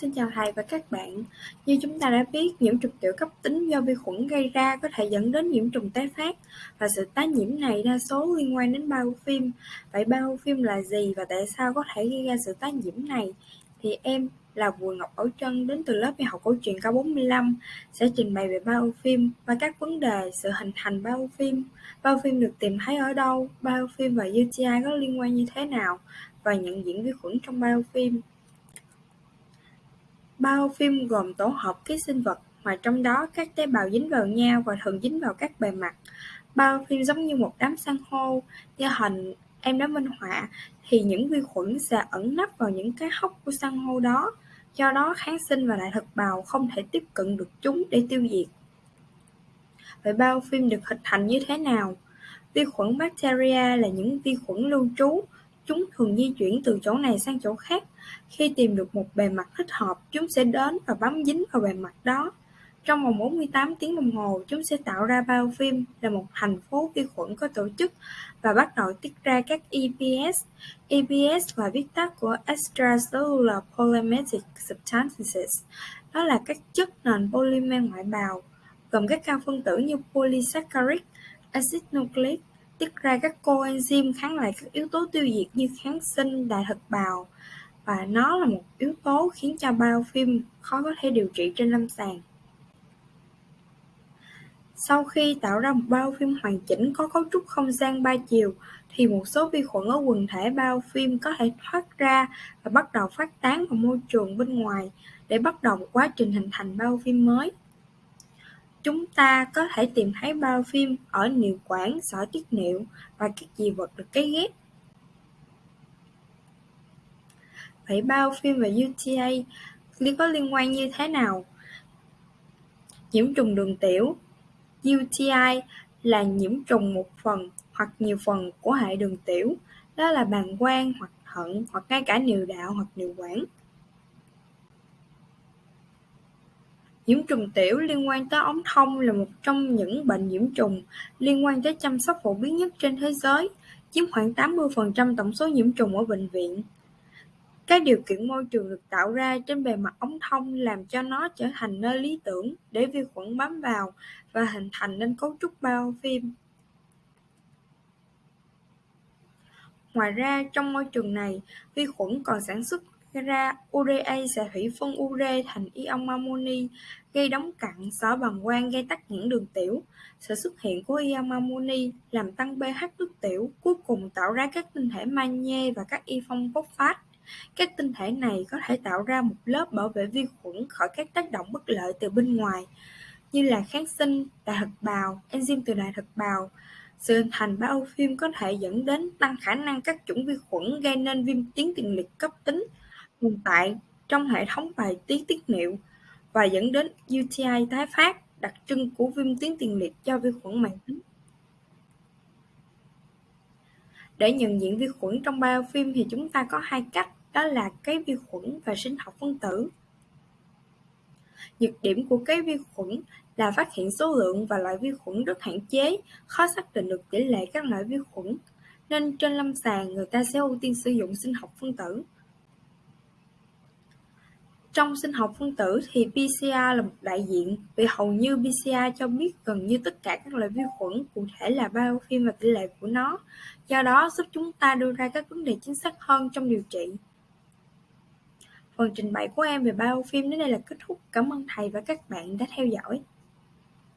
Xin chào thầy và các bạn. Như chúng ta đã biết, nhiễm trùng tiểu cấp tính do vi khuẩn gây ra có thể dẫn đến nhiễm trùng tái phát và sự tái nhiễm này đa số liên quan đến biofilm. Vậy biofilm là gì và tại sao có thể gây ra sự tái nhiễm này? Thì em là Bùi Ngọc Bảo Trân đến từ lớp y học cổ truyền K45 sẽ trình bày về biofilm và các vấn đề sự hình thành biofilm. Biofilm được tìm thấy ở đâu? Biofilm và UTI có liên quan như thế nào? Và nhận diện vi khuẩn trong bao phim gồm tổ hợp ký sinh vật mà trong đó các tế bào dính vào nhau và thường dính vào các bề mặt. Bao phim giống như một đám san hô, như hình em đã minh họa thì những vi khuẩn sẽ ẩn nấp vào những cái hốc của san hô đó, do đó kháng sinh và đại thực bào không thể tiếp cận được chúng để tiêu diệt. Vậy bao phim được hình thành như thế nào? Vi khuẩn bacteria là những vi khuẩn lưu trú Chúng thường di chuyển từ chỗ này sang chỗ khác, khi tìm được một bề mặt thích hợp, chúng sẽ đến và bám dính vào bề mặt đó. Trong vòng 48 tiếng đồng hồ, chúng sẽ tạo ra bao phim là một thành phố vi khuẩn có tổ chức và bắt đầu tiết ra các EPS. EPS là viết tắt của Extracellular polymeric Substances, đó là các chất nền polymer ngoại bào, gồm các cao phân tử như polysaccharide, acid nucleic, tiết ra các coenzyme kháng lại các yếu tố tiêu diệt như kháng sinh, đại thực bào và nó là một yếu tố khiến cho biofilm khó có thể điều trị trên lâm sàng. Sau khi tạo ra một biofilm hoàn chỉnh có cấu trúc không gian ba chiều thì một số vi khuẩn ở quần thể biofilm có thể thoát ra và bắt đầu phát tán vào môi trường bên ngoài để bắt đầu một quá trình hình thành biofilm mới. Chúng ta có thể tìm thấy bao phim ở niệu quản, sỏi tiết niệu và các dị vật được cấy ghép. Vậy bao biofilm và UTA có liên quan như thế nào? Nhiễm trùng đường tiểu UTI là nhiễm trùng một phần hoặc nhiều phần của hệ đường tiểu, đó là bàng quang hoặc thận hoặc ngay cả niệu đạo hoặc niệu quản. Nhiễm trùng tiểu liên quan tới ống thông là một trong những bệnh nhiễm trùng liên quan tới chăm sóc phổ biến nhất trên thế giới, chiếm khoảng 80% tổng số nhiễm trùng ở bệnh viện. Các điều kiện môi trường được tạo ra trên bề mặt ống thông làm cho nó trở thành nơi lý tưởng để vi khuẩn bám vào và hình thành nên cấu trúc bao phim. Ngoài ra, trong môi trường này, vi khuẩn còn sản xuất ra urea sẽ hủy phân ure thành ion amoni, gây đóng cặn xóa bằng quang gây tắc nghẽn đường tiểu. Sự xuất hiện của ion amoni làm tăng pH nước tiểu, cuối cùng tạo ra các tinh thể magie và các y phong phosphat. Các tinh thể này có thể tạo ra một lớp bảo vệ vi khuẩn khỏi các tác động bất lợi từ bên ngoài, như là kháng sinh, đại thực bào, enzyme từ đại thực bào. Sự hình thành phim có thể dẫn đến tăng khả năng các chủng vi khuẩn gây nên viêm tuyến tiền liệt cấp tính tồn tại trong hệ thống bài tiết tiết niệu và dẫn đến UTI tái phát, đặc trưng của viêm tuyến tiền liệt do vi khuẩn mãn tính. Để nhận diện vi khuẩn trong biofilm thì chúng ta có hai cách, đó là cái vi khuẩn và sinh học phân tử. Nhược điểm của cái vi khuẩn là phát hiện số lượng và loại vi khuẩn rất hạn chế, khó xác định được tỷ lệ các loại vi khuẩn, nên trên lâm sàng người ta sẽ ưu tiên sử dụng sinh học phân tử. Trong sinh học phân tử thì PCR là một đại diện, vì hầu như PCR cho biết gần như tất cả các loại vi khuẩn, cụ thể là biofilm và tỷ lệ của nó, do đó giúp chúng ta đưa ra các vấn đề chính xác hơn trong điều trị. Phần trình bày của em về biofilm đến đây là kết thúc. Cảm ơn thầy và các bạn đã theo dõi.